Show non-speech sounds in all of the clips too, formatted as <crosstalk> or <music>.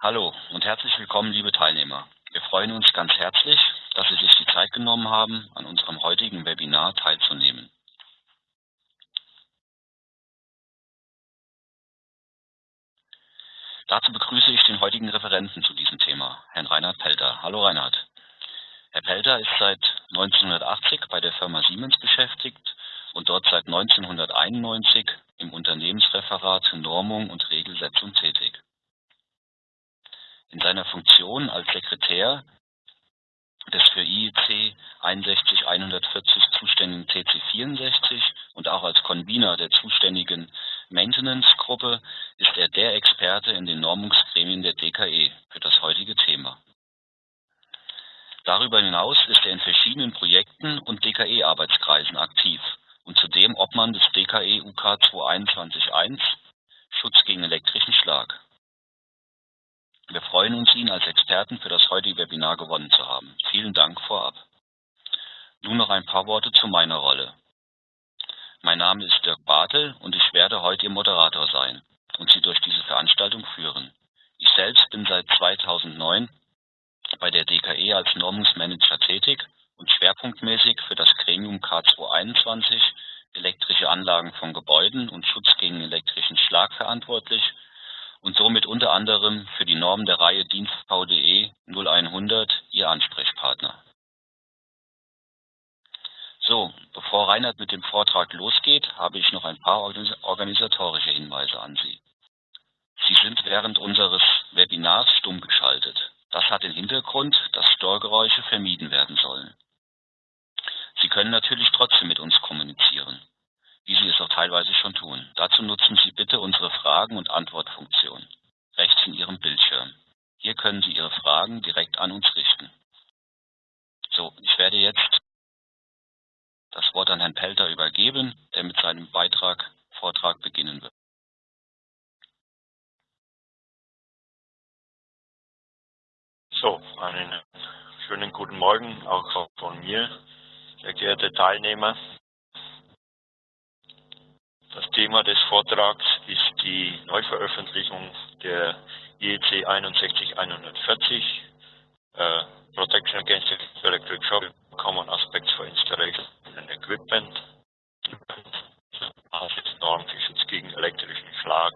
Hallo und herzlich willkommen, liebe Teilnehmer. Wir freuen uns ganz herzlich, dass Sie sich die Zeit genommen haben, an unserem heutigen Webinar teilzunehmen. Dazu begrüße ich den heutigen Referenten zu diesem Thema, Herrn Reinhard Pelter. Hallo Reinhard. Herr Pelter ist seit 1980 bei der Firma Siemens beschäftigt und dort seit 1991 im Unternehmensreferat Normung und Regelsetzung tätig. In seiner Funktion als Sekretär des für IEC 61140 zuständigen TC64 und auch als Convener der zuständigen Maintenance-Gruppe ist er der Experte in den Normungsgremien der DKE für das heutige Thema. Darüber hinaus ist er in verschiedenen Projekten und DKE-Arbeitskreisen aktiv und zudem Obmann des DKE UK 221.1 Schutz gegen elektrischen Schlag. Wir freuen uns, ihn als Experten für das heutige Webinar gewonnen zu haben. Vielen Dank vorab. Nun noch ein paar Worte zu meiner Rolle. Mein Name ist Dirk Bartel und ich werde heute Ihr Moderator sein und Sie durch diese Veranstaltung führen. Ich selbst bin seit 2009 bei der DKE als Normungsmanager tätig und schwerpunktmäßig für das Gremium K221 elektrische Anlagen von Gebäuden und Schutz gegen elektrischen Schlag verantwortlich und somit unter anderem für die Norm der Reihe DIN VDE 0100 Ihr Ansprechpartner. So, bevor Reinhard mit dem Vortrag losgeht, habe ich noch ein paar organisatorische Hinweise an Sie. Sie sind während unseres Webinars stumm geschaltet. Das hat den Hintergrund, dass Störgeräusche vermieden werden sollen. Sie können natürlich trotzdem mit uns kommunizieren wie Sie es auch teilweise schon tun. Dazu nutzen Sie bitte unsere Fragen- und Antwortfunktion rechts in Ihrem Bildschirm. Hier können Sie Ihre Fragen direkt an uns richten. So, ich werde jetzt das Wort an Herrn Pelter übergeben, der mit seinem Beitrag, Vortrag beginnen wird. So, einen schönen guten Morgen auch von mir, sehr geehrte Teilnehmer. Das Thema des Vortrags ist die Neuveröffentlichung der IEC 61140 uh, Protection Against Electric Shock Common Aspects for Installation and Equipment. Basisnorm für Schutz gegen elektrischen Schlag.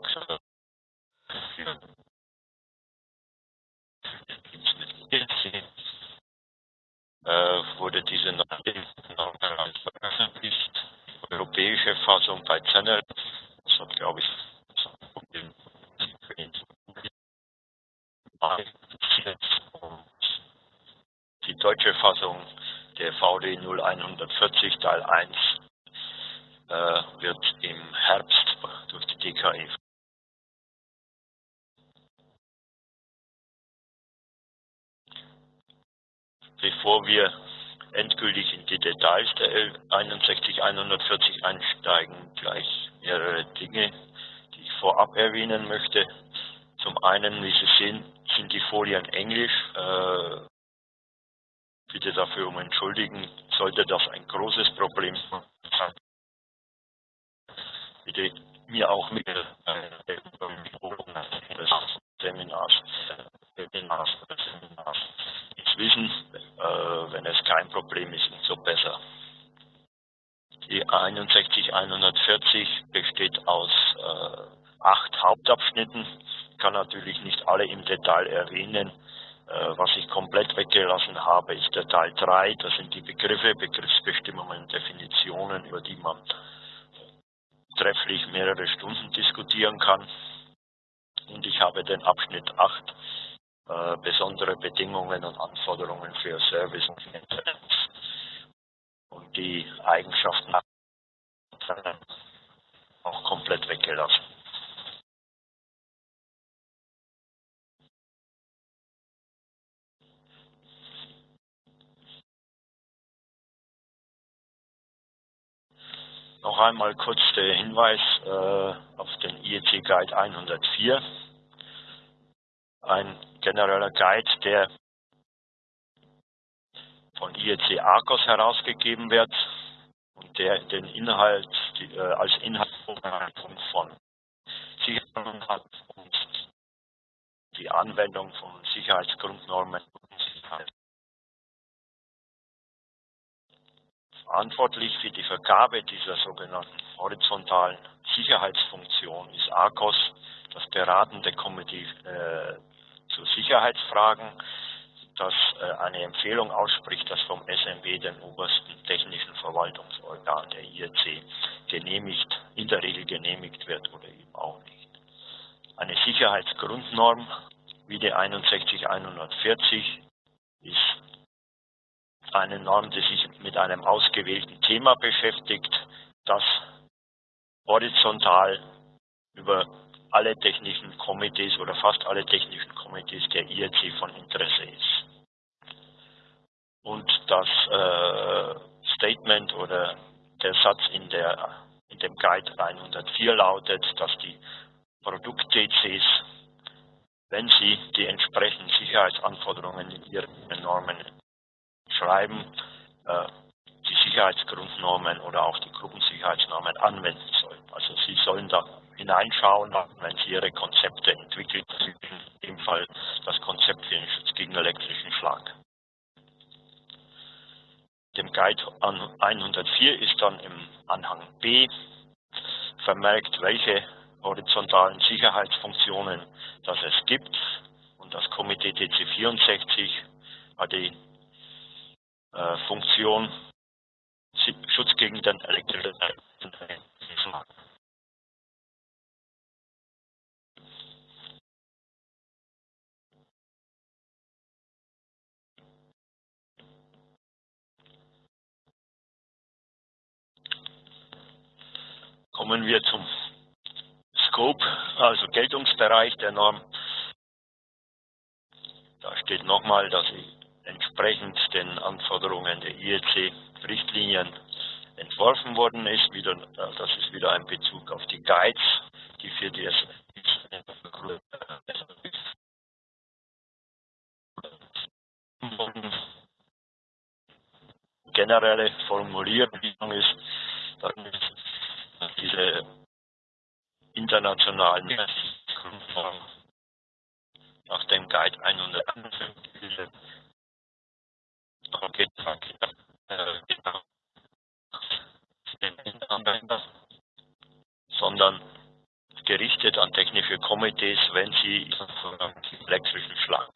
Äh, wurde diese Norm veröffentlicht europäische Fassung bei Channel. Das hat, glaube ich, die deutsche Fassung der VD 0140 Teil 1 äh, wird im Herbst durch die DKE bevor wir endgültig in die Details der L61140 einsteigen, gleich mehrere Dinge, die ich vorab erwähnen möchte. Zum einen, wie Sie sehen, sind die Folien Englisch. Äh, bitte dafür um Entschuldigen, sollte das ein großes Problem sein. Bitte mir auch mit äh, des Seminars, Seminars, Seminars wissen, äh, wenn es kein Problem ist, umso besser. Die 61140 besteht aus äh, acht Hauptabschnitten, kann natürlich nicht alle im Detail erwähnen. Äh, was ich komplett weggelassen habe, ist der Teil 3, das sind die Begriffe, Begriffsbestimmungen, Definitionen, über die man trefflich mehrere Stunden diskutieren kann. Und ich habe den Abschnitt 8 äh, besondere Bedingungen und Anforderungen für Service und Maintenance und die Eigenschaften auch komplett weggelassen. Noch einmal kurz der Hinweis äh, auf den IEC Guide 104 ein genereller Guide, der von IEC Arcos herausgegeben wird und der den Inhalt die, äh, als Inhalt von Sicherung hat und die Anwendung von Sicherheitsgrundnormen und Sicherheit. Verantwortlich für die Vergabe dieser sogenannten horizontalen Sicherheitsfunktion ist ARCOS, das beratende Komitee äh, zu Sicherheitsfragen, das äh, eine Empfehlung ausspricht, das vom SMB, dem obersten technischen Verwaltungsorgan der IRC, genehmigt, in der Regel genehmigt wird oder eben auch nicht. Eine Sicherheitsgrundnorm wie die 61140 ist eine Norm, die sich mit einem ausgewählten Thema beschäftigt, das horizontal über alle technischen Komitees oder fast alle technischen Komitees der IRC von Interesse ist. Und das äh, Statement oder der Satz in, der, in dem Guide 104 lautet, dass die Produkt-DCs, wenn sie die entsprechenden Sicherheitsanforderungen in ihren Normen schreiben, äh, die Sicherheitsgrundnormen oder auch die Gruppensicherheitsnormen anwenden sollen. Also sie sollen da hineinschauen, wenn sie ihre Konzepte entwickeln, in dem Fall das Konzept für den Schutz gegen elektrischen Schlag. Dem Guide 104 ist dann im Anhang B vermerkt, welche horizontalen Sicherheitsfunktionen das es gibt. Und das Komitee TC64 hat die äh, Funktion Schutz gegen den elektrischen Schlag. Kommen wir zum Scope, also Geltungsbereich der Norm. Da steht nochmal, dass sie entsprechend den Anforderungen der IEC-Richtlinien entworfen worden ist. Wieder, äh, das ist wieder ein Bezug auf die Guides, die für die generelle Formulierung ist, dass diese internationalen nach dem Guide 151 sondern gerichtet an technische Komitees, wenn sie elektrischen Schlag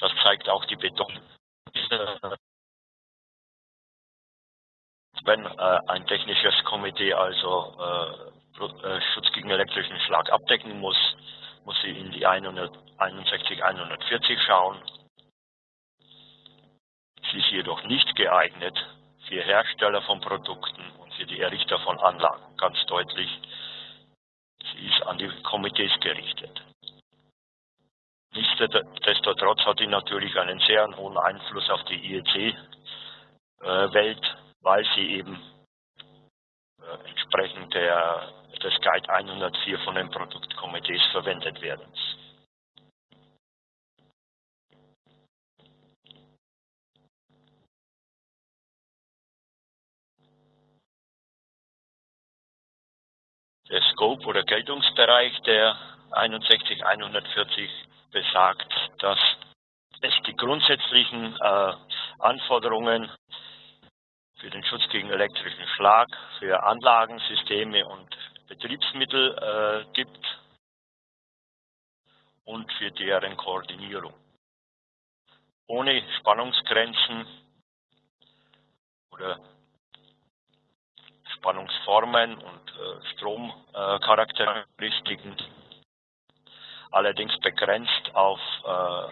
Das zeigt auch die Betonung. Wenn äh, ein technisches Komitee also äh, äh, Schutz gegen elektrischen Schlag abdecken muss, muss sie in die 161 140 schauen. Sie ist jedoch nicht geeignet für Hersteller von Produkten und für die Errichter von Anlagen. Ganz deutlich, sie ist an die Komitees gerichtet. Nichtsdestotrotz hat sie natürlich einen sehr hohen Einfluss auf die IEC-Welt, äh, weil sie eben äh, entsprechend der, des Guide 104 von den Produktkomitees verwendet werden. Der Scope oder Geltungsbereich der 61140 besagt, dass es die grundsätzlichen äh, Anforderungen für den Schutz gegen elektrischen Schlag, für Anlagen, Systeme und Betriebsmittel äh, gibt und für deren Koordinierung. Ohne Spannungsgrenzen oder Spannungsformen und äh, Stromcharakteristiken, allerdings begrenzt auf äh,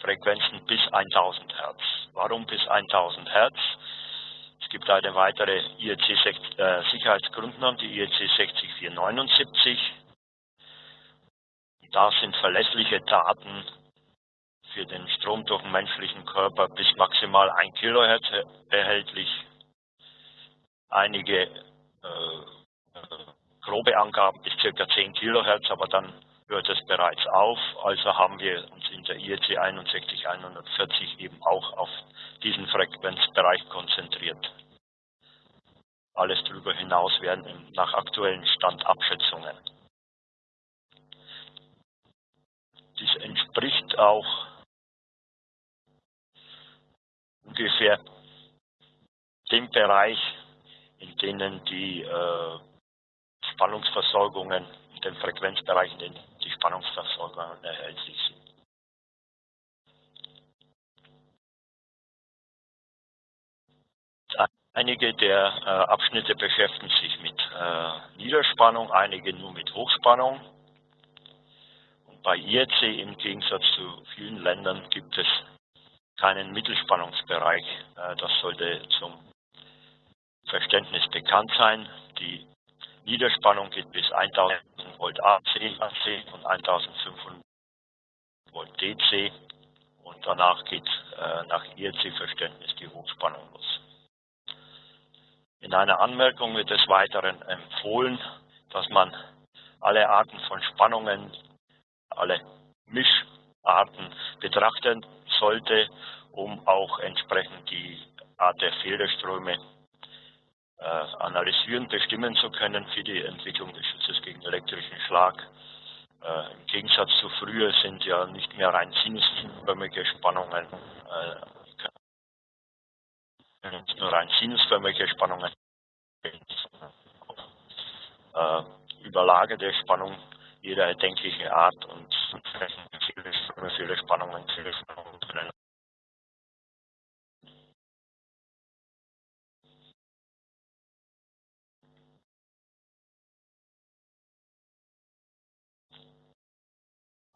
Frequenzen bis 1000 Hertz. Warum bis 1000 Hertz? Es gibt eine weitere IEC-Sicherheitsgrundnorm, die IEC 60479. Da sind verlässliche Daten für den Strom durch den menschlichen Körper bis maximal 1 Kilohertz erhältlich. Einige äh, grobe Angaben bis ca. 10 Kilohertz, aber dann hört es bereits auf. Also haben wir uns in der IEC 61140 eben auch auf diesen Frequenzbereich konzentriert. Alles darüber hinaus werden nach aktuellen Stand Abschätzungen. Dies entspricht auch ungefähr dem Bereich, in denen die äh, Spannungsversorgungen den Frequenzbereich, in den die Spannungsversorgungen erhältlich sind. Einige der äh, Abschnitte beschäftigen sich mit äh, Niederspannung, einige nur mit Hochspannung. Und bei IEC im Gegensatz zu vielen Ländern gibt es keinen Mittelspannungsbereich. Äh, das sollte zum Verständnis bekannt sein. Die Niederspannung geht bis 1000 Volt AC, AC und 1500 Volt DC und danach geht äh, nach IEC-Verständnis die Hochspannung los. In einer Anmerkung wird des Weiteren empfohlen, dass man alle Arten von Spannungen, alle Mischarten betrachten sollte, um auch entsprechend die Art der Fehlerströme äh, analysieren, bestimmen zu können für die Entwicklung des Schutzes gegen elektrischen Schlag. Äh, Im Gegensatz zu früher sind ja nicht mehr rein sinusförmige Spannungen äh, nicht nur rein sinusförmige Spannungen, äh, überlagerte Spannung jeder erdenklichen Art und viele, viele Spannungen, viele Spannungen können.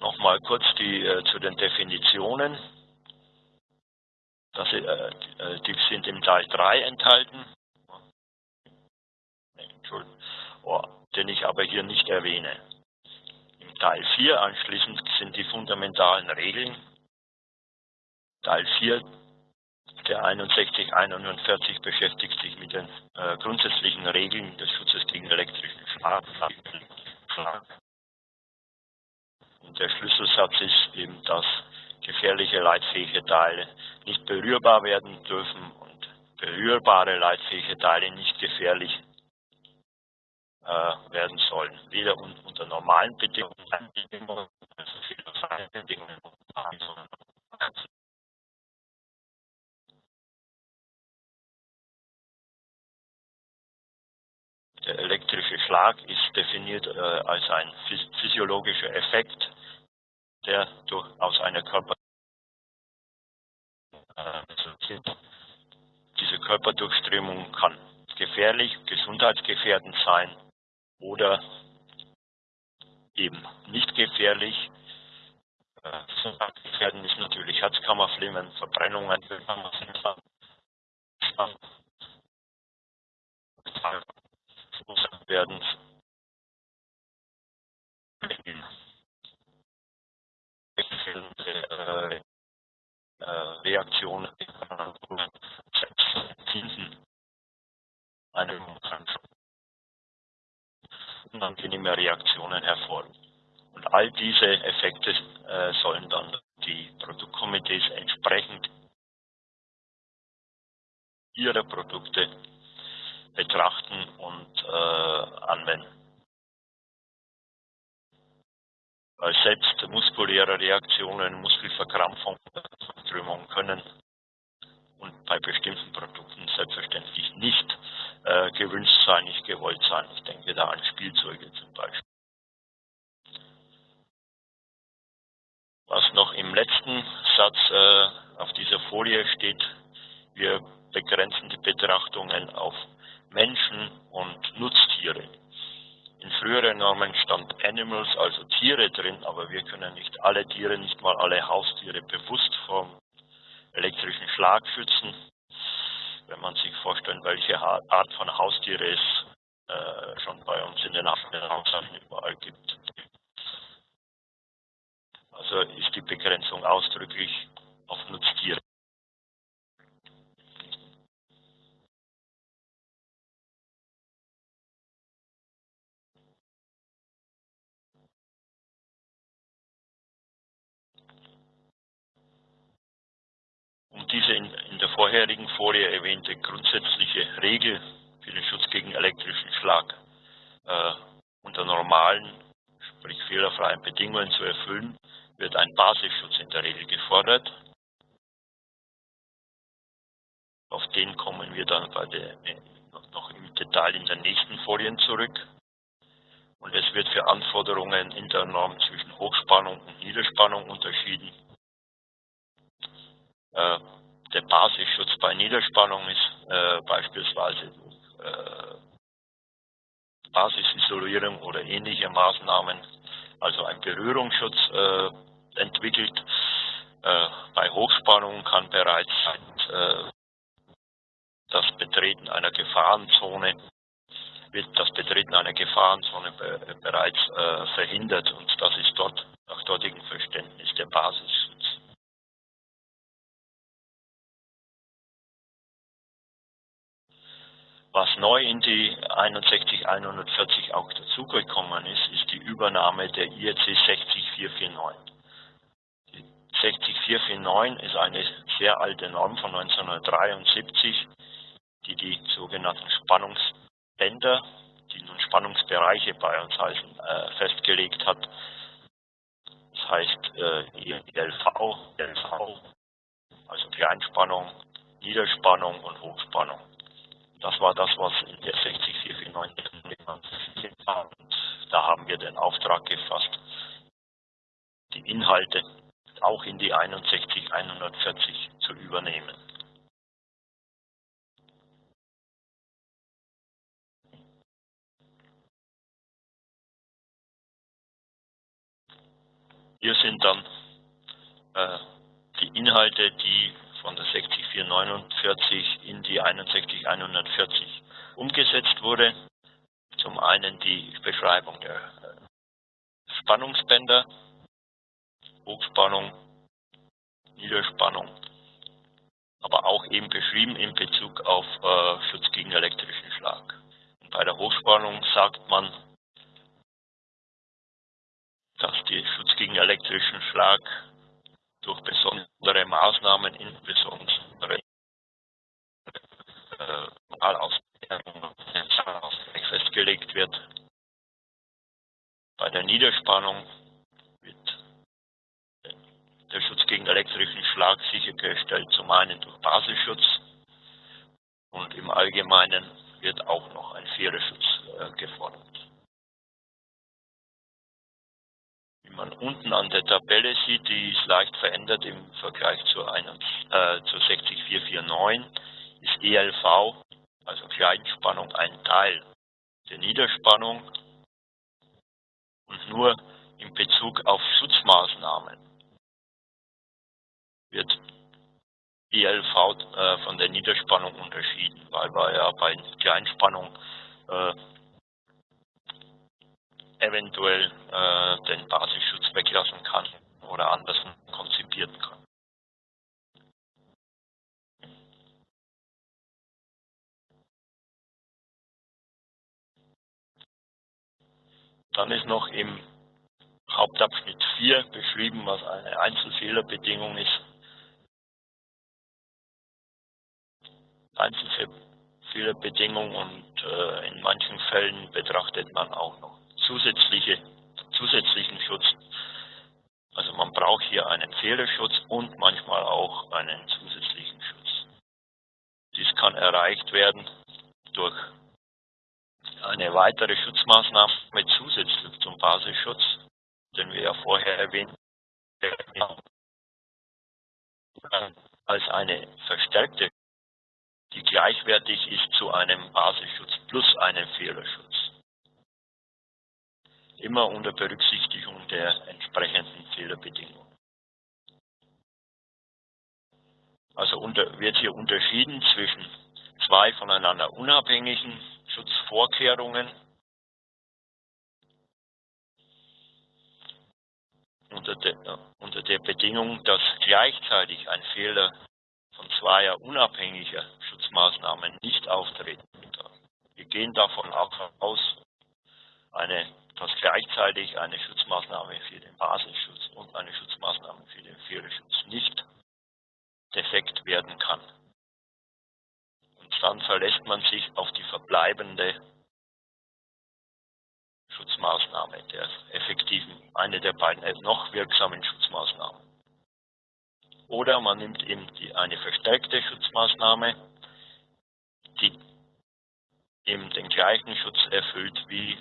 Nochmal kurz die, äh, zu den Definitionen. Das, äh, äh, die sind im Teil 3 enthalten, oh, den ich aber hier nicht erwähne. Im Teil 4 anschließend sind die fundamentalen Regeln. Teil 4 der 6141 beschäftigt sich mit den äh, grundsätzlichen Regeln des Schutzes gegen elektrischen Schlag. Der Schlüsselsatz ist eben, dass gefährliche leitfähige Teile nicht berührbar werden dürfen und berührbare leitfähige Teile nicht gefährlich äh, werden sollen. Weder un unter normalen Bedingungen, Bedingungen, sondern Der elektrische Schlag ist definiert äh, als ein physiologischer Effekt der durch, aus einer Körper äh, Diese Körperdurchströmung kann gefährlich, gesundheitsgefährdend sein oder eben nicht gefährlich. Äh, gesundheitsgefährdend ist natürlich Herzkammerflimmen, Verbrennungen, werden äh, äh, Reaktionen <laughs> eine unangenehme Reaktionen hervor. Und all diese Effekte äh, sollen dann die Produktkomitees entsprechend ihre Produkte betrachten und äh, anwenden. Selbst muskuläre Reaktionen, Muskelverkrampfung, Strömung können und bei bestimmten Produkten selbstverständlich nicht äh, gewünscht sein, nicht gewollt sein. Ich denke da an Spielzeuge zum Beispiel. Was noch im letzten Satz äh, auf dieser Folie steht, wir begrenzen die Betrachtungen auf Menschen und Nutztiere. In früheren Normen stand Animals, also Tiere drin, aber wir können nicht alle Tiere, nicht mal alle Haustiere bewusst vom elektrischen Schlag schützen. Wenn man sich vorstellt, welche Art von Haustiere es äh, schon bei uns in den Haushalten überall gibt. Also ist die Begrenzung ausdrücklich Folie erwähnte grundsätzliche Regel für den Schutz gegen elektrischen Schlag äh, unter normalen, sprich fehlerfreien Bedingungen zu erfüllen, wird ein Basisschutz in der Regel gefordert. Auf den kommen wir dann bei der, noch im Detail in den nächsten Folien zurück. Und es wird für Anforderungen in der Norm zwischen Hochspannung und Niederspannung unterschieden. Äh, der Basisschutz bei Niederspannung ist äh, beispielsweise durch äh, Basisisolierung oder ähnliche Maßnahmen, also ein Berührungsschutz äh, entwickelt. Äh, bei Hochspannung kann bereits äh, das Betreten einer Gefahrenzone wird das Betreten einer Gefahrenzone be bereits äh, verhindert und das ist dort nach dortigem Verständnis der Basisschutz. Was neu in die 61140 auch dazugekommen ist, ist die Übernahme der IEC 60449. Die 60449 ist eine sehr alte Norm von 1973, die die sogenannten Spannungsbänder, die nun Spannungsbereiche bei uns heißen, äh, festgelegt hat. Das heißt äh, LV, LV, also Kleinspannung, Niederspannung und Hochspannung. Das war das, was in der 60449 war. Und da haben wir den Auftrag gefasst, die Inhalte auch in die 61140 zu übernehmen. Hier sind dann äh, die Inhalte, die von der 60449 in die 61140 umgesetzt wurde. Zum einen die Beschreibung der äh, Spannungsbänder, Hochspannung, Niederspannung, aber auch eben beschrieben in Bezug auf äh, Schutz gegen elektrischen Schlag. Und bei der Hochspannung sagt man, dass die Schutz gegen elektrischen Schlag durch besondere Maßnahmen, insbesondere äh, festgelegt wird. Bei der Niederspannung wird der Schutz gegen elektrischen Schlag sichergestellt, zum Basisschutz und im Allgemeinen wird auch noch ein Fehlerschutz äh, gefordert. Wie man unten an der Tabelle sieht, die ist leicht verändert im Vergleich zur, äh, zur 60449, ist ELV, also Kleinspannung, ein Teil der Niederspannung und nur in Bezug auf Schutzmaßnahmen wird ELV äh, von der Niederspannung unterschieden, weil wir ja bei Kleinspannung äh, eventuell äh, den Basisschutz weglassen kann oder anders konzipieren kann. Dann ist noch im Hauptabschnitt 4 beschrieben, was eine Einzelfehlerbedingung ist. Einzelfehlerbedingung und äh, in manchen Fällen betrachtet man auch noch zusätzliche, zusätzlichen Schutz. Also man braucht hier einen Fehlerschutz und manchmal auch einen zusätzlichen Schutz. Dies kann erreicht werden durch eine weitere Schutzmaßnahme mit zusätzlich zum Basisschutz, den wir ja vorher erwähnt haben, als eine verstärkte, die gleichwertig ist zu einem Basisschutz plus einem Fehlerschutz immer unter Berücksichtigung der entsprechenden Fehlerbedingungen. Also unter, wird hier unterschieden zwischen zwei voneinander unabhängigen Schutzvorkehrungen unter der, unter der Bedingung, dass gleichzeitig ein Fehler von zweier unabhängiger Schutzmaßnahmen nicht auftreten. Wir gehen davon aus, eine dass gleichzeitig eine Schutzmaßnahme für den Basisschutz und eine Schutzmaßnahme für den Fehlerschutz nicht defekt werden kann. Und dann verlässt man sich auf die verbleibende Schutzmaßnahme, der effektiven, eine der beiden noch wirksamen Schutzmaßnahmen. Oder man nimmt eben die, eine verstärkte Schutzmaßnahme, die eben den gleichen Schutz erfüllt wie,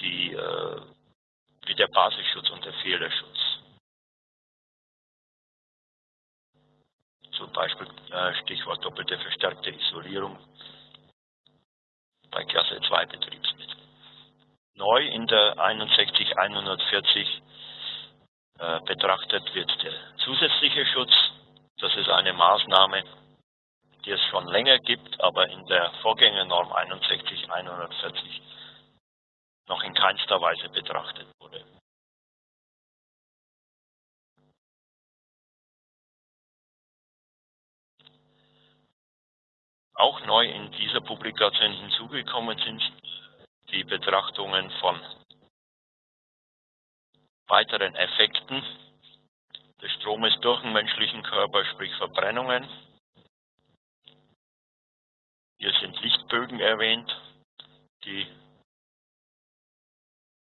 die, äh, wie der Basisschutz und der Fehlerschutz. Zum Beispiel äh, Stichwort doppelte verstärkte Isolierung bei Klasse 2 Betriebsmitteln. Neu in der 61140 äh, betrachtet wird der zusätzliche Schutz. Das ist eine Maßnahme, die es schon länger gibt, aber in der Vorgängernorm 61140 noch in keinster Weise betrachtet wurde. Auch neu in dieser Publikation hinzugekommen sind die Betrachtungen von weiteren Effekten des Stromes durch den menschlichen Körper, sprich Verbrennungen. Hier sind Lichtbögen erwähnt, die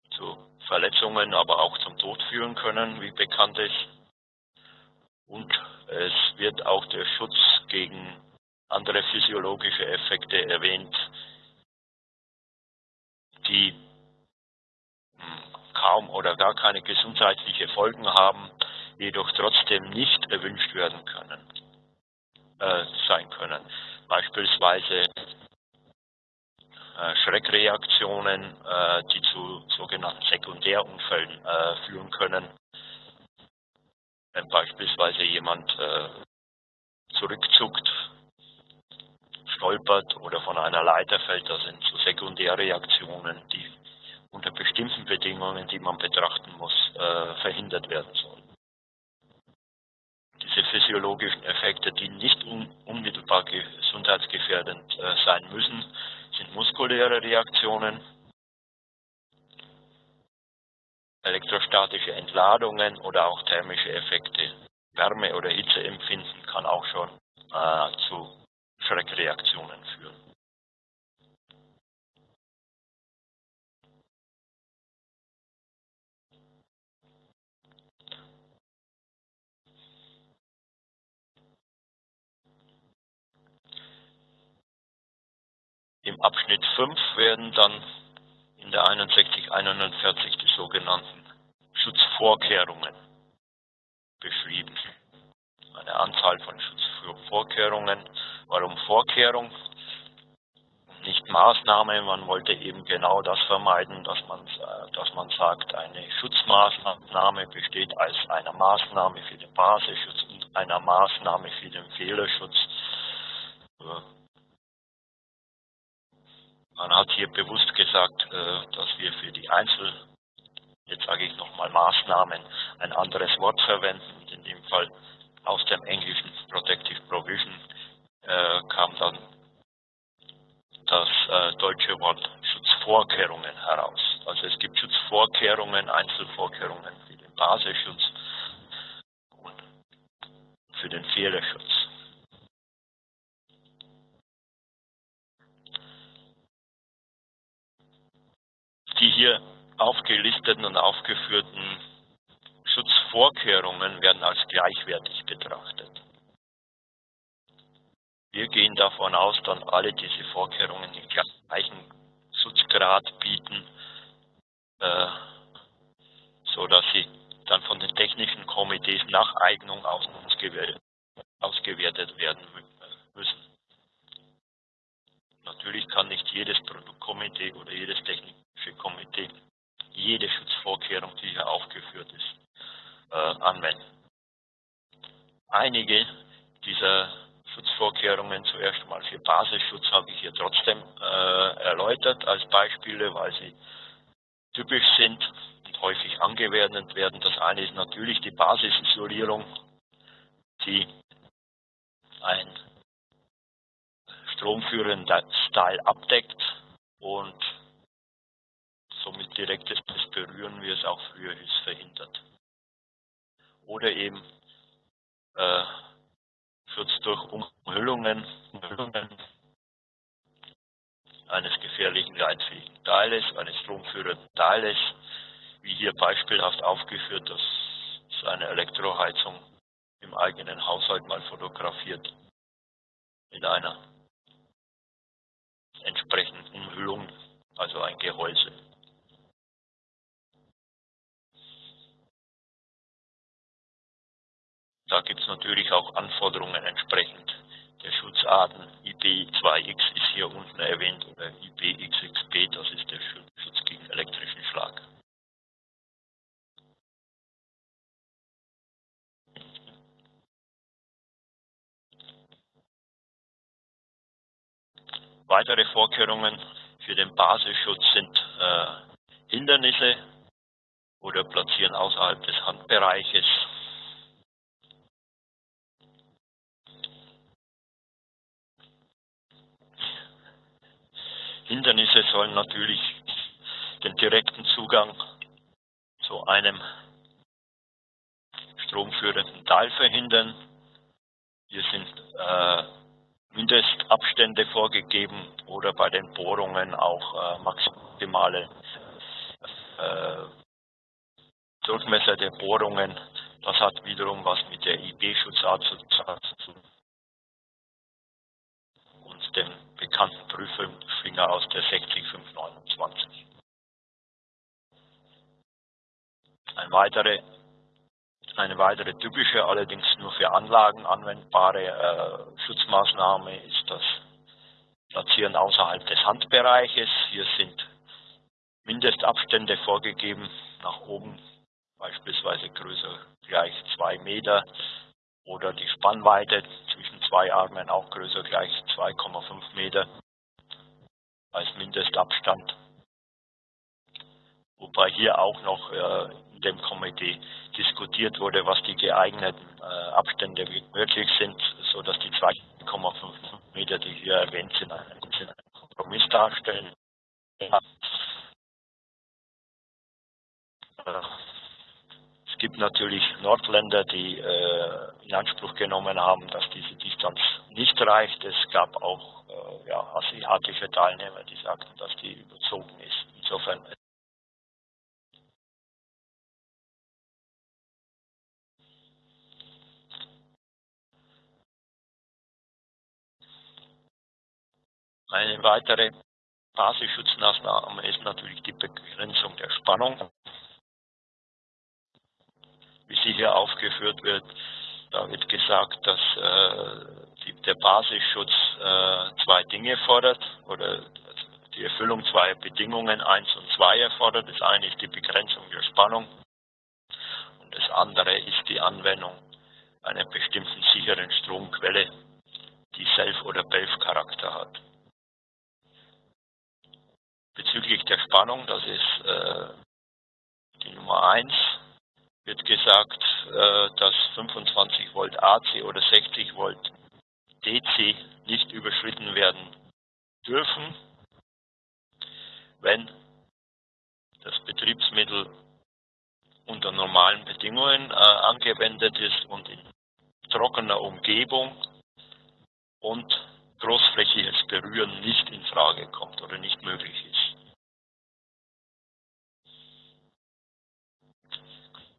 zu Verletzungen, aber auch zum Tod führen können, wie bekannt ist. Und es wird auch der Schutz gegen andere physiologische Effekte erwähnt, die kaum oder gar keine gesundheitliche Folgen haben, jedoch trotzdem nicht erwünscht werden können, äh, sein können. Beispielsweise äh, Schreckreaktionen, äh, die zu sogenannten Sekundärunfällen äh, führen können. Wenn beispielsweise jemand äh, zurückzuckt stolpert oder von einer Leiter fällt, das sind so Sekundärreaktionen, die unter bestimmten Bedingungen, die man betrachten muss, äh, verhindert werden sollen. Diese physiologischen Effekte, die nicht un unmittelbar gesundheitsgefährdend äh, sein müssen, sind muskuläre Reaktionen, elektrostatische Entladungen oder auch thermische Effekte. Wärme- oder Hitzeempfinden kann auch schon äh, zu Schreckreaktionen führen. Im Abschnitt 5 werden dann in der 6141 die sogenannten Schutzvorkehrungen beschrieben. Eine Anzahl von Schutzvorkehrungen Warum Vorkehrung? Nicht Maßnahme, man wollte eben genau das vermeiden, dass man, äh, dass man sagt, eine Schutzmaßnahme besteht als eine Maßnahme für den Basisschutz und einer Maßnahme für den Fehlerschutz. Man hat hier bewusst gesagt, äh, dass wir für die Einzel, jetzt sage ich nochmal Maßnahmen, ein anderes Wort verwenden, in dem Fall aus dem englischen Protective Provision äh, kam dann das äh, deutsche Wort Schutzvorkehrungen heraus. Also es gibt Schutzvorkehrungen, Einzelvorkehrungen für den Basisschutz und für den Fehlerschutz. Die hier aufgelisteten und aufgeführten Schutzvorkehrungen werden als gleichwertig betrachtet. Wir gehen davon aus, dass alle diese Vorkehrungen den gleichen Schutzgrad bieten, äh, so sie dann von den technischen Komitees nach Eignung ausgewertet werden müssen. Natürlich kann nicht jedes Produktkomitee oder jedes technische Komitee jede Schutzvorkehrung, die hier aufgeführt ist, äh, anwenden. Einige dieser Schutzvorkehrungen zuerst mal für Basisschutz habe ich hier trotzdem äh, erläutert als Beispiele, weil sie typisch sind und häufig angewendet werden. Das eine ist natürlich die Basisisolierung, die ein stromführender Style abdeckt und somit direktes Berühren, wie es auch früher ist, verhindert. Oder eben äh, Schutz durch Umhüllungen, Umhüllungen eines gefährlichen leitfähigen Teiles, eines stromführenden Teiles, wie hier beispielhaft aufgeführt, das ist eine Elektroheizung im eigenen Haushalt mal fotografiert mit einer entsprechenden Umhüllung, also ein Gehäuse. Da gibt es natürlich auch Anforderungen entsprechend der Schutzarten. IP2X ist hier unten erwähnt oder IPXXP, das ist der Schutz gegen elektrischen Schlag. Weitere Vorkehrungen für den Basisschutz sind äh, Hindernisse oder Platzieren außerhalb des Handbereiches. Hindernisse sollen natürlich den direkten Zugang zu einem stromführenden Teil verhindern. Hier sind äh, Mindestabstände vorgegeben oder bei den Bohrungen auch äh, maximale äh, Durchmesser der Bohrungen. Das hat wiederum was mit der IB-Schutzart zu tun und dem bekannten Prüffinger aus der 60529. Ein weitere eine weitere typische, allerdings nur für Anlagen anwendbare äh, Schutzmaßnahme ist das Platzieren außerhalb des Handbereiches. Hier sind Mindestabstände vorgegeben nach oben, beispielsweise größer gleich 2 Meter oder die Spannweite zwischen zwei Armen auch größer gleich 2,5 Meter als Mindestabstand. Wobei hier auch noch äh, dem Komitee diskutiert wurde, was die geeigneten äh, Abstände wirklich sind, sodass die 2,5 Meter, die hier erwähnt sind, einen, Kompromiss darstellen. Ja. Es gibt natürlich Nordländer, die äh, in Anspruch genommen haben, dass diese Distanz nicht reicht. Es gab auch äh, ja, asiatische Teilnehmer, die sagten, dass die überzogen ist. Insofern Eine weitere Basisschutznaßnahme ist natürlich die Begrenzung der Spannung. Wie sie hier aufgeführt wird, da wird gesagt, dass äh, die, der Basisschutz äh, zwei Dinge fordert oder die Erfüllung zweier Bedingungen, eins und zwei erfordert. Das eine ist die Begrenzung der Spannung und das andere ist die Anwendung einer bestimmten sicheren Stromquelle, die Self- oder Belf-Charakter hat bezüglich der Spannung, das ist äh, die Nummer 1, wird gesagt, äh, dass 25 Volt AC oder 60 Volt DC nicht überschritten werden dürfen, wenn das Betriebsmittel unter normalen Bedingungen äh, angewendet ist und in trockener Umgebung und großflächiges Berühren nicht in Frage kommt oder nicht möglich ist.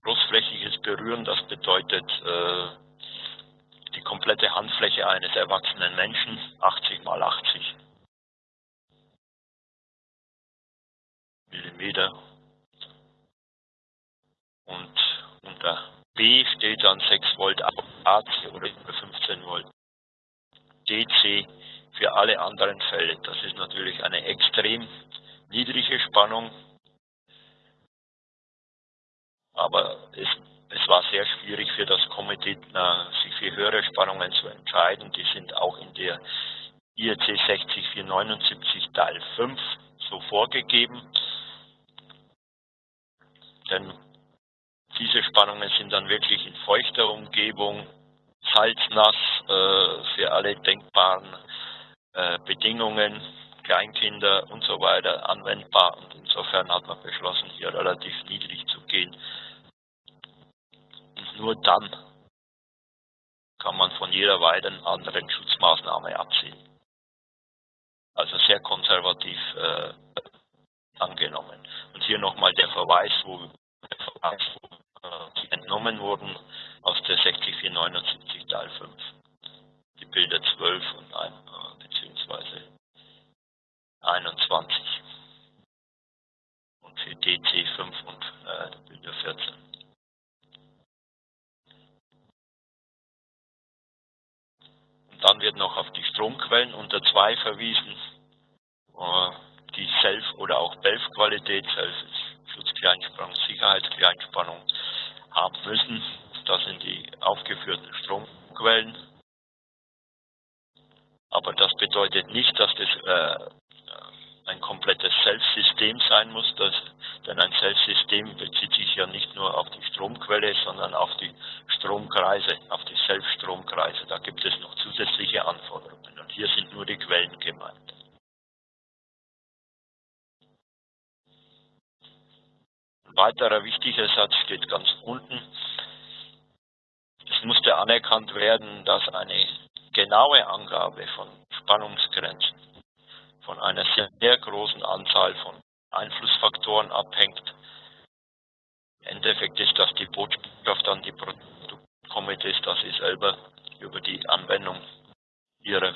Großflächiges Berühren, das bedeutet äh, die komplette Handfläche eines erwachsenen Menschen, 80 mal 80 Millimeter. Und unter B steht dann 6 Volt AC oder über 15 Volt DC für alle anderen Fälle. Das ist natürlich eine extrem niedrige Spannung, aber es, es war sehr schwierig für das Komitee, sich für höhere Spannungen zu entscheiden. Die sind auch in der IEC 60479 Teil 5 so vorgegeben. Denn diese Spannungen sind dann wirklich in feuchter Umgebung salznass äh, für alle denkbaren äh, Bedingungen, Kleinkinder und so weiter anwendbar. Und insofern hat man beschlossen, hier relativ niedrig zu gehen. Nur dann kann man von jeder weiteren anderen Schutzmaßnahme absehen. also sehr konservativ äh, angenommen. Und hier nochmal der Verweis, wo, der Verweis, wo äh, entnommen wurden aus der 60479 Teil 5. Die Bilder 12 und ein, äh, beziehungsweise 21 und für DC5 und äh, Bilder 14. dann wird noch auf die Stromquellen unter 2 verwiesen, äh, die Self- oder auch BELF-Qualität, Schutzkleinspannung, Sicherheitskleinspannung haben müssen. Das sind die aufgeführten Stromquellen. Aber das bedeutet nicht, dass das äh, ein komplettes Selbstsystem sein muss, das, denn ein Selbstsystem bezieht sich ja nicht nur auf die Stromquelle, sondern auf die Stromkreise, auf die Selbststromkreise. Da gibt es noch zusätzliche Anforderungen und hier sind nur die Quellen gemeint. Ein weiterer wichtiger Satz steht ganz unten. Es musste anerkannt werden, dass eine genaue Angabe von Spannungsgrenzen von einer sehr großen Anzahl von Einflussfaktoren abhängt. Im Endeffekt ist das die Botschaft an die Produktkomitees, dass sie selber über die Anwendung ihrer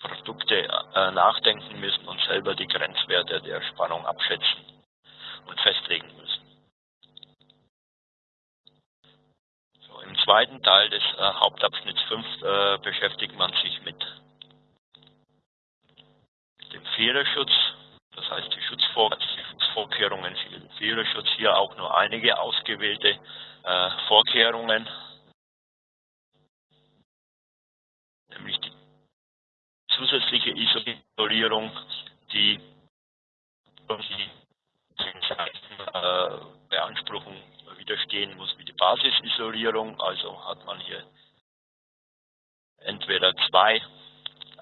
Produkte äh, nachdenken müssen und selber die Grenzwerte der Spannung abschätzen und festlegen müssen. So, Im zweiten Teil des äh, Hauptabschnitts 5 äh, beschäftigt man sich mit Fehlerschutz, das heißt die, die Schutzvorkehrungen für den Fehlerschutz, hier auch nur einige ausgewählte äh, Vorkehrungen, nämlich die zusätzliche Isolierung, die äh, Beanspruchung widerstehen muss wie die Basisisolierung. Also hat man hier entweder zwei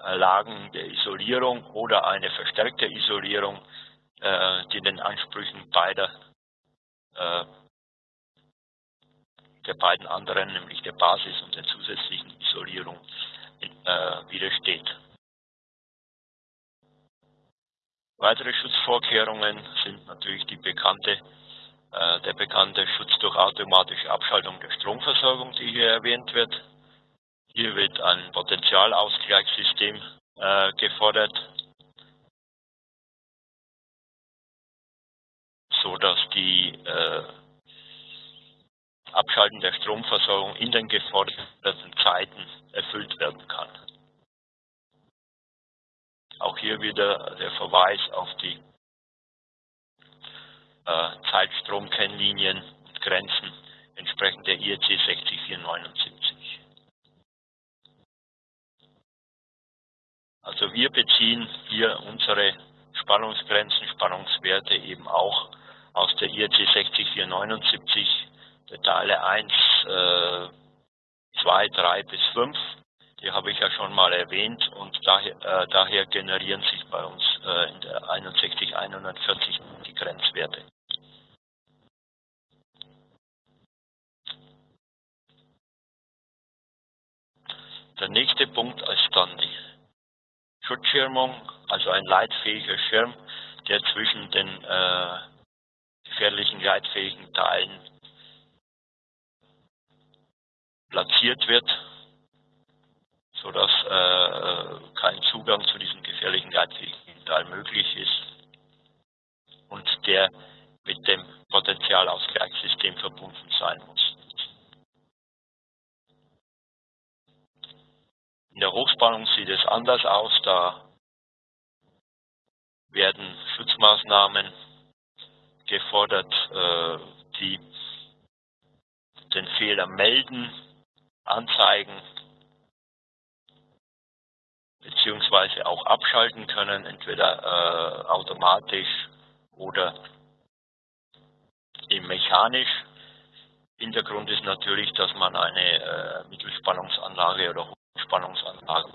Lagen der Isolierung oder eine verstärkte Isolierung, äh, die den Ansprüchen beider äh, der beiden anderen, nämlich der Basis und der zusätzlichen Isolierung, äh, widersteht. Weitere Schutzvorkehrungen sind natürlich die bekannte, der bekannte Schutz durch automatische Abschaltung der Stromversorgung, die hier erwähnt wird. Hier wird ein Potentialausgleichssystem äh, gefordert, so dass die äh, Abschalten der Stromversorgung in den geforderten Zeiten erfüllt werden kann. Auch hier wieder der Verweis auf die äh, Zeitstromkennlinien und Grenzen entsprechend der IEC 60479. Also wir beziehen hier unsere Spannungsgrenzen, Spannungswerte eben auch aus der IEC 60479, der Teile 1, äh, 2, 3 bis 5. Die habe ich ja schon mal erwähnt und daher, äh, daher generieren sich bei uns äh, in der 61140 die Grenzwerte. Der nächste Punkt ist dann die Schutzschirmung, also ein leitfähiger Schirm, der zwischen den äh, gefährlichen leitfähigen Teilen platziert wird, sodass äh, kein Zugang zu diesem gefährlichen leitfähigen Teil möglich ist und der mit dem Potentialausgleichssystem verbunden sein muss. In der Hochspannung sieht es anders aus, da werden Schutzmaßnahmen gefordert, äh, die den Fehler melden, anzeigen beziehungsweise auch abschalten können, entweder äh, automatisch oder eben mechanisch. Hintergrund ist natürlich, dass man eine äh, Mittelspannungsanlage oder Spannungsanlage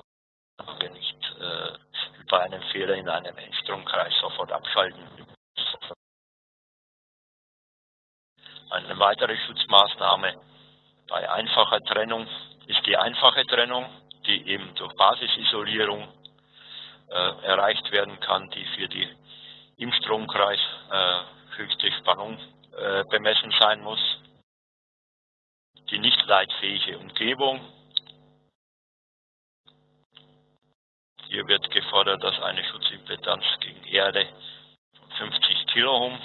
nicht äh, bei einem Fehler in einem Stromkreis sofort abschalten. Eine weitere Schutzmaßnahme bei einfacher Trennung ist die einfache Trennung, die eben durch Basisisolierung äh, erreicht werden kann, die für die im Stromkreis äh, höchste Spannung äh, bemessen sein muss. Die nicht leitfähige Umgebung. Hier wird gefordert, dass eine Schutzimpedanz gegen Erde von 50 Kiloohm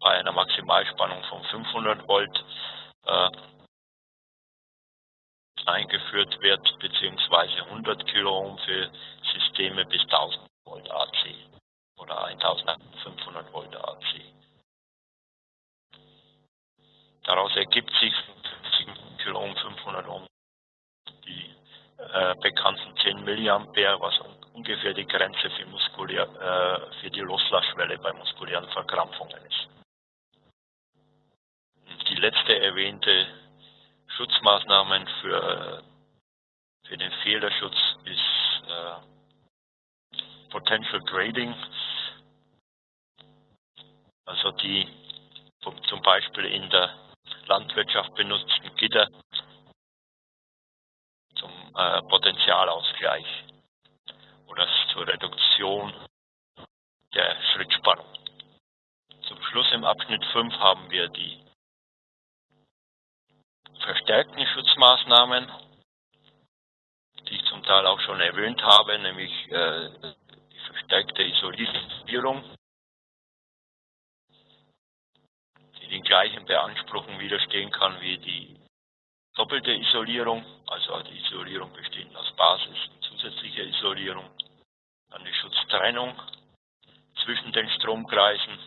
bei einer Maximalspannung von 500 Volt äh, eingeführt wird, beziehungsweise 100 Kiloohm für Systeme bis 1000 Volt AC oder 1500 Volt AC. Daraus ergibt sich 50 Kiloohm, 500 Ohm die äh, bekannten 10 Milliampere, was ungefähr die Grenze für, muskulär, äh, für die Loslassschwelle bei muskulären Verkrampfungen ist. Die letzte erwähnte Schutzmaßnahmen für, für den Fehlerschutz ist äh, Potential Grading, also die zum Beispiel in der Landwirtschaft benutzten Gitter zum äh, Potentialausgleich oder zur Reduktion der Schrittspannung. Zum Schluss im Abschnitt 5 haben wir die verstärkten Schutzmaßnahmen, die ich zum Teil auch schon erwähnt habe, nämlich äh, die verstärkte Isolierung, die den gleichen Beanspruchungen widerstehen kann wie die doppelte Isolierung, also die Isolierung bestehend aus Basis und zusätzlicher Isolierung, dann die Schutztrennung zwischen den Stromkreisen,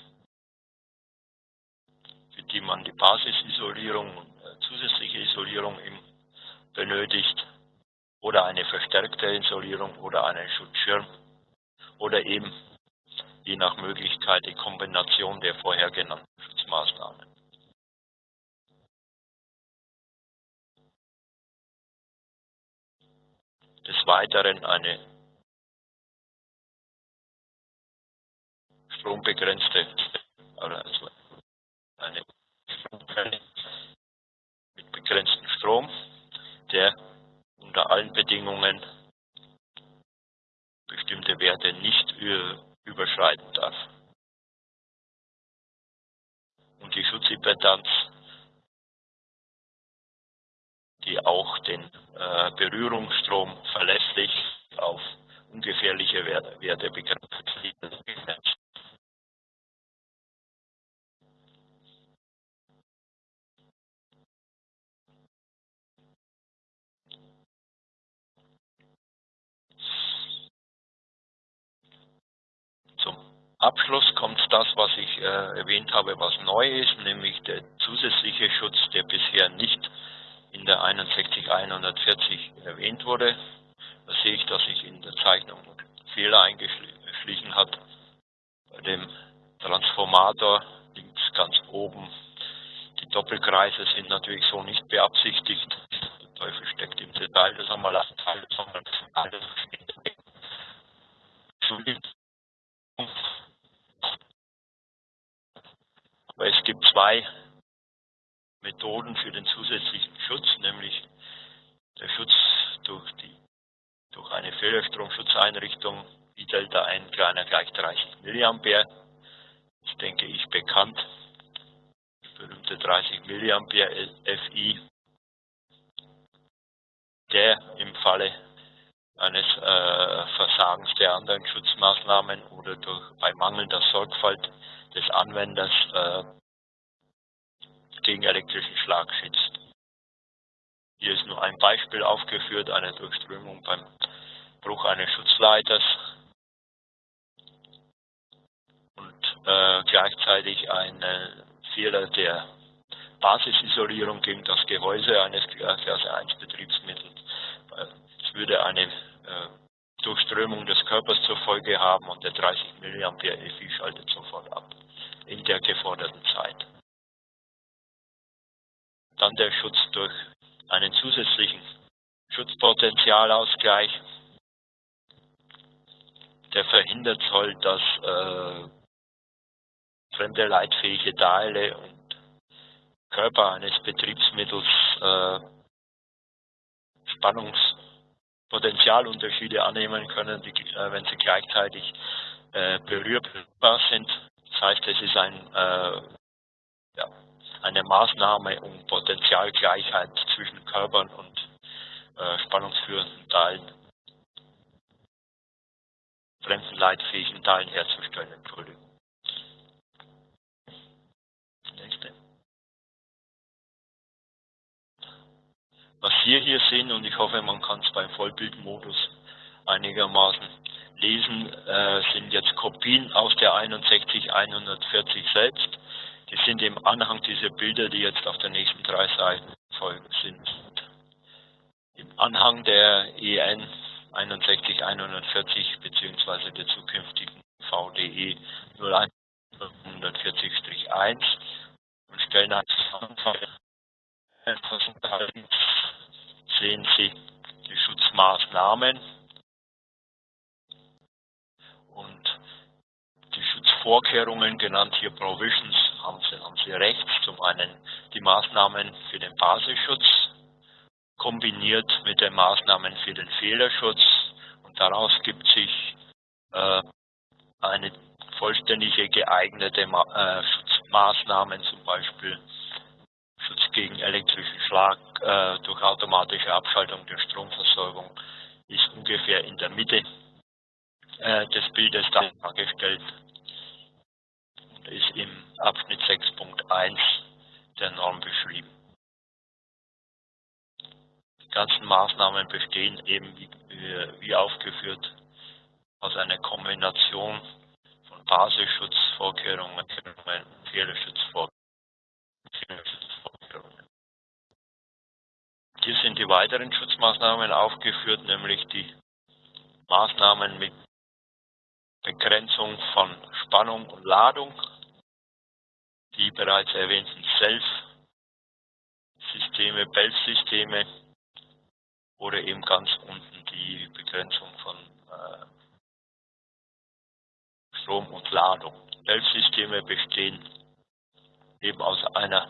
für die man die Basisisolierung und zusätzliche Isolierung benötigt oder eine verstärkte Isolierung oder einen Schutzschirm oder eben je nach Möglichkeit die Kombination der vorher genannten Schutzmaßnahmen. Des Weiteren eine strombegrenzte also eine begrenzten Strom, der unter allen Bedingungen bestimmte Werte nicht überschreiten darf. Und die Schutzimpedanz, die auch den äh, Berührungsstrom verlässlich auf ungefährliche Werte begrenzt. Abschluss kommt das, was ich äh, erwähnt habe, was neu ist, nämlich der zusätzliche Schutz, der bisher nicht in der 61140 erwähnt wurde. Da sehe ich, dass sich in der Zeichnung Fehler eingeschlichen hat. Bei dem Transformator links ganz oben. Die Doppelkreise sind natürlich so nicht beabsichtigt. Der Teufel steckt im Detail, das haben wir lassen, das haben wir alles weil es gibt zwei Methoden für den zusätzlichen Schutz, nämlich der Schutz durch, die, durch eine Fehlerstromschutzeinrichtung wie Delta 1 kleiner gleich 30 mA. Das denke ich bekannt. Das berühmte 30 mA FI, der im Falle eines äh, Versagens der anderen Schutzmaßnahmen oder durch, bei mangelnder Sorgfalt des Anwenders äh, gegen elektrischen Schlag schützt. Hier ist nur ein Beispiel aufgeführt, eine Durchströmung beim Bruch eines Schutzleiters und äh, gleichzeitig ein Fehler der Basisisolierung gegen das Gehäuse eines Klasse 1 Betriebsmittels. Es würde eine äh, Durchströmung des Körpers zur Folge haben und der 30 mA FI schaltet sofort ab in der geforderten Zeit. Dann der Schutz durch einen zusätzlichen Schutzpotenzialausgleich, der verhindert soll, dass äh, fremde leitfähige Teile und Körper eines Betriebsmittels äh, Spannungs Potentialunterschiede annehmen können, die, äh, wenn sie gleichzeitig äh, berührbar sind. Das heißt, es ist ein, äh, ja, eine Maßnahme, um Potentialgleichheit zwischen Körpern und äh, spannungsführenden Teilen, fremdenleitfähigen Teilen herzustellen. Entschuldigung. Nächste. Was wir hier sehen, und ich hoffe, man kann es beim Vollbildmodus einigermaßen lesen, äh, sind jetzt Kopien aus der 61140 selbst. Die sind im Anhang dieser Bilder, die jetzt auf den nächsten drei Seiten folgen sind. Im Anhang der EN 61140 bzw. der zukünftigen VDE 0140-1 und stellen einfach sehen Sie die Schutzmaßnahmen und die Schutzvorkehrungen, genannt hier Provisions, haben Sie, haben Sie rechts. Zum einen die Maßnahmen für den Basisschutz, kombiniert mit den Maßnahmen für den Fehlerschutz und daraus gibt sich äh, eine vollständige geeignete Ma äh, Schutzmaßnahmen, zum Beispiel Schutz gegen elektrischen Schlag äh, durch automatische Abschaltung der Stromversorgung, ist ungefähr in der Mitte äh, des Bildes dargestellt ist im Abschnitt 6.1 der Norm beschrieben. Die ganzen Maßnahmen bestehen eben, wie, wie aufgeführt, aus einer Kombination von Basisschutzvorkehrungen und Fehlerschutzvorkehrungen. Hier sind die weiteren Schutzmaßnahmen aufgeführt, nämlich die Maßnahmen mit Begrenzung von Spannung und Ladung, die bereits erwähnten Self-Systeme, BELF-Systeme oder eben ganz unten die Begrenzung von äh, Strom und Ladung. BELF-Systeme bestehen eben aus einer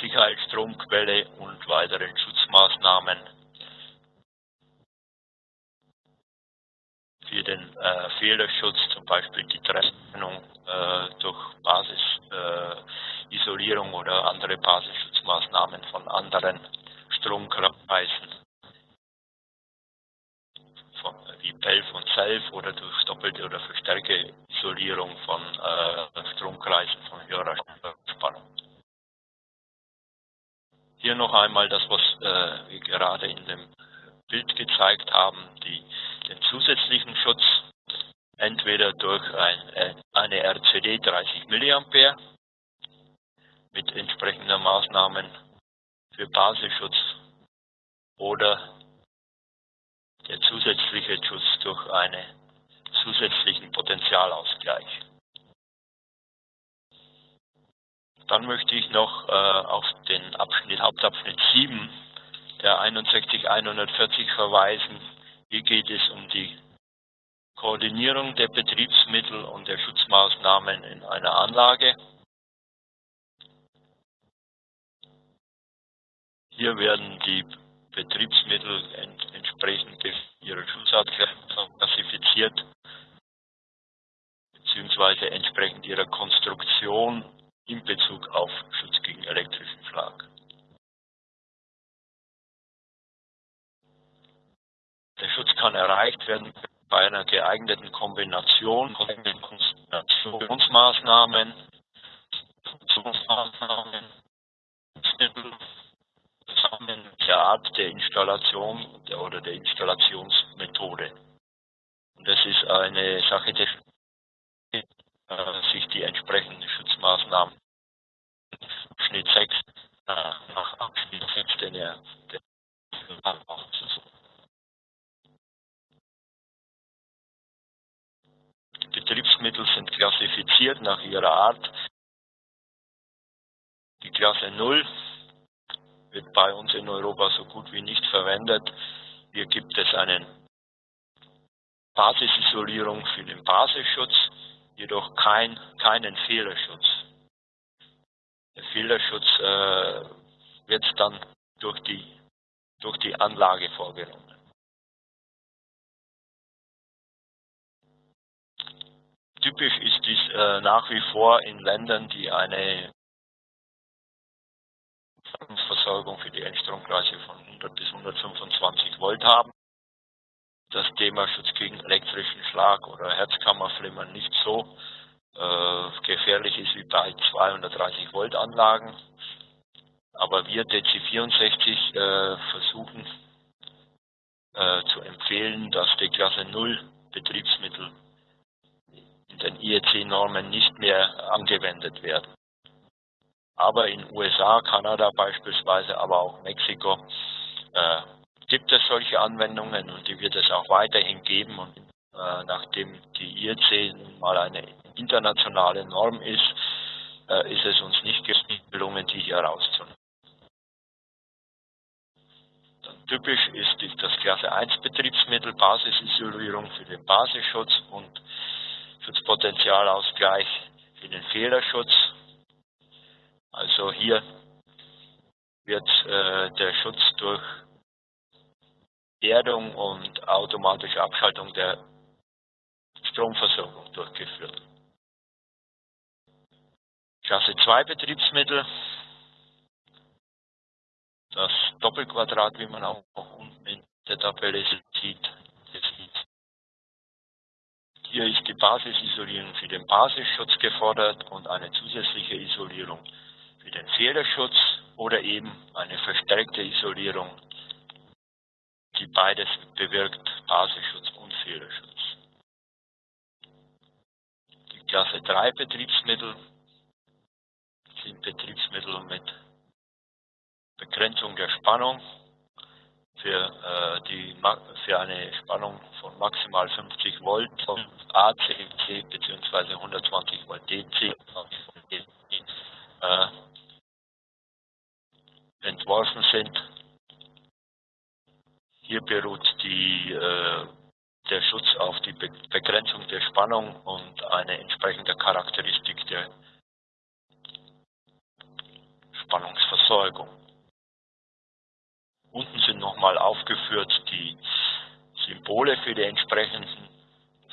Sicherheitsstromquelle und weiteren Schutzmaßnahmen für den äh, Fehlerschutz, zum Beispiel die Trennung äh, durch Basisisolierung äh, oder andere Basisschutzmaßnahmen von anderen Stromkreisen, von, wie PELF und SELF oder durch doppelte oder verstärkte Isolierung von äh, Stromkreisen von höherer Spannung. Hier noch einmal das, was äh, wir gerade in dem Bild gezeigt haben, die den zusätzlichen Schutz entweder durch ein, äh, eine RCD 30 mA mit entsprechenden Maßnahmen für Basisschutz oder der zusätzliche Schutz durch einen zusätzlichen Potentialausgleich. Dann möchte ich noch äh, auf den Abschnitt, Hauptabschnitt 7 der 61140 verweisen, hier geht es um die Koordinierung der Betriebsmittel und der Schutzmaßnahmen in einer Anlage. Hier werden die Betriebsmittel ent entsprechend ihrer Schutzart klassifiziert, beziehungsweise entsprechend ihrer Konstruktion in Bezug auf Schutz gegen elektrischen Schlag. Der Schutz kann erreicht werden bei einer geeigneten Kombination von Konzentrationsmaßnahmen, Funktionsmaßnahmen, zusammen mit der Art der Installation oder der Installationsmethode. Und das ist eine Sache, äh, sich die entsprechenden Schutzmaßnahmen Schnitt 6 äh, nach Abschnitt 6, den er auch Betriebsmittel sind klassifiziert nach ihrer Art. Die Klasse 0 wird bei uns in Europa so gut wie nicht verwendet. Hier gibt es eine Basisisolierung für den Basisschutz, jedoch kein, keinen Fehlerschutz. Der Fehlerschutz äh, wird dann durch die, durch die Anlage vorgenommen. Typisch ist dies äh, nach wie vor in Ländern, die eine Versorgung für die Endstromkreise von 100 bis 125 Volt haben. Das Thema Schutz gegen elektrischen Schlag oder Herzkammerflimmern nicht so äh, gefährlich ist wie bei 230 Volt Anlagen. Aber wir DC64 äh, versuchen äh, zu empfehlen, dass die Klasse 0 Betriebsmittel den IEC-Normen nicht mehr angewendet werden. Aber in USA, Kanada beispielsweise, aber auch Mexiko äh, gibt es solche Anwendungen und die wird es auch weiterhin geben. Und äh, nachdem die IEC nun mal eine internationale Norm ist, äh, ist es uns nicht gelungen, die hier rauszunehmen. Typisch ist das Klasse 1 Betriebsmittel, Basisisolierung für den Basisschutz und Schutzpotenzialausgleich für den Fehlerschutz. Also hier wird äh, der Schutz durch Erdung und automatische Abschaltung der Stromversorgung durchgeführt. Klasse 2 Betriebsmittel das Doppelquadrat, wie man auch unten in der Tabelle sieht. Hier ist die Basisisolierung für den Basisschutz gefordert und eine zusätzliche Isolierung für den Fehlerschutz oder eben eine verstärkte Isolierung, die beides bewirkt, Basisschutz und Fehlerschutz. Die Klasse 3 Betriebsmittel sind Betriebsmittel mit Begrenzung der Spannung für, äh, die, für eine Spannung von maximal 50 Volt von AC bzw. 120 Volt DC äh, entworfen sind. Hier beruht die, äh, der Schutz auf die Be Begrenzung der Spannung und eine entsprechende Charakteristik der Spannungsversorgung. Unten nochmal aufgeführt die Symbole für die entsprechenden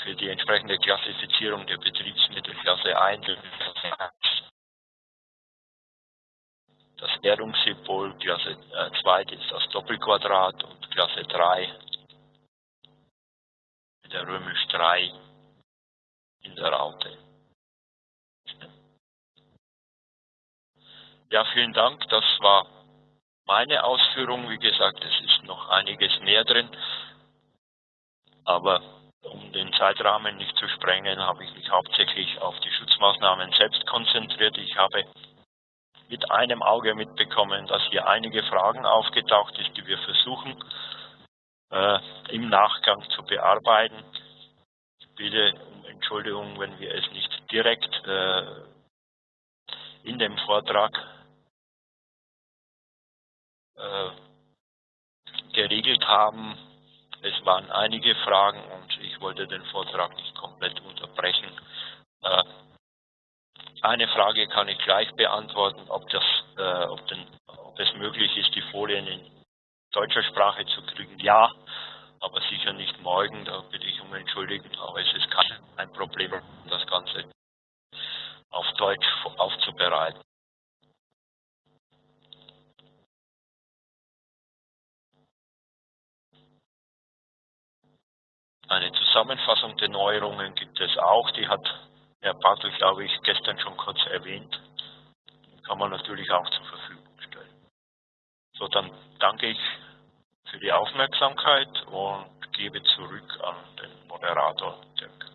für die entsprechende Klassifizierung der Betriebsmittel Klasse 1 Das Erdungssymbol Klasse 2 äh, ist das Doppelquadrat und Klasse 3 mit der römisch 3 in der Raute. Ja, vielen Dank. Das war meine Ausführung. Wie gesagt, es ist noch einiges mehr drin. Aber um den Zeitrahmen nicht zu sprengen, habe ich mich hauptsächlich auf die Schutzmaßnahmen selbst konzentriert. Ich habe mit einem Auge mitbekommen, dass hier einige Fragen aufgetaucht ist, die wir versuchen äh, im Nachgang zu bearbeiten. Ich bitte um Entschuldigung, wenn wir es nicht direkt äh, in dem Vortrag geregelt haben. Es waren einige Fragen und ich wollte den Vortrag nicht komplett unterbrechen. Äh, eine Frage kann ich gleich beantworten, ob, das, äh, ob, den, ob es möglich ist, die Folien in deutscher Sprache zu kriegen. Ja, aber sicher nicht morgen, da bitte ich um Entschuldigung, aber es ist kein Problem, das Ganze auf Deutsch aufzubereiten. Eine Zusammenfassung der Neuerungen gibt es auch, die hat Herr Bartel, glaube ich, gestern schon kurz erwähnt. Die kann man natürlich auch zur Verfügung stellen. So, dann danke ich für die Aufmerksamkeit und gebe zurück an den Moderator Dirk.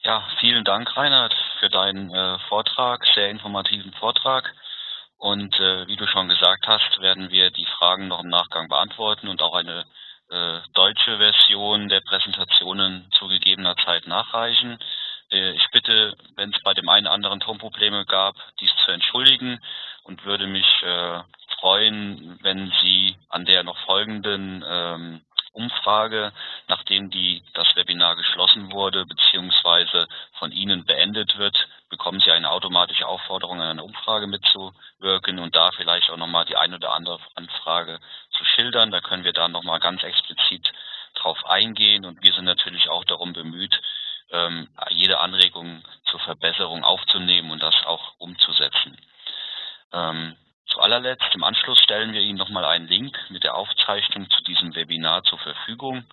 Ja, vielen Dank, Reinhard, für deinen äh, Vortrag, sehr informativen Vortrag. Und äh, wie du schon gesagt hast, werden wir die Fragen noch im Nachgang beantworten und auch eine äh, deutsche Version der Präsentationen zu gegebener Zeit nachreichen. Äh, ich bitte, wenn es bei dem einen anderen Tonprobleme gab, dies zu entschuldigen und würde mich äh, freuen, wenn Sie an der noch folgenden ähm, Umfrage, nachdem die, das Webinar geschlossen wurde bzw. von Ihnen beendet wird, bekommen Sie eine automatische Aufforderung, an einer Umfrage mitzuwirken und da vielleicht auch nochmal die eine oder andere Anfrage zu schildern. Da können wir dann nochmal ganz explizit und wir sind natürlich auch darum bemüht, ähm, jede Anregung zur Verbesserung aufzunehmen und das auch umzusetzen. Zu allerletzt, im Anschluss stellen wir Ihnen nochmal einen Link mit der Aufzeichnung zu diesem Webinar zur Verfügung,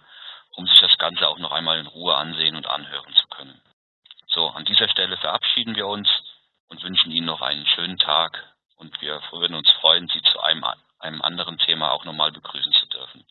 um sich das Ganze auch noch einmal in Ruhe ansehen und anhören zu können. So, an dieser Stelle verabschieden wir uns und wünschen Ihnen noch einen schönen Tag und wir würden uns freuen, Sie zu einem, einem anderen Thema auch nochmal begrüßen zu dürfen.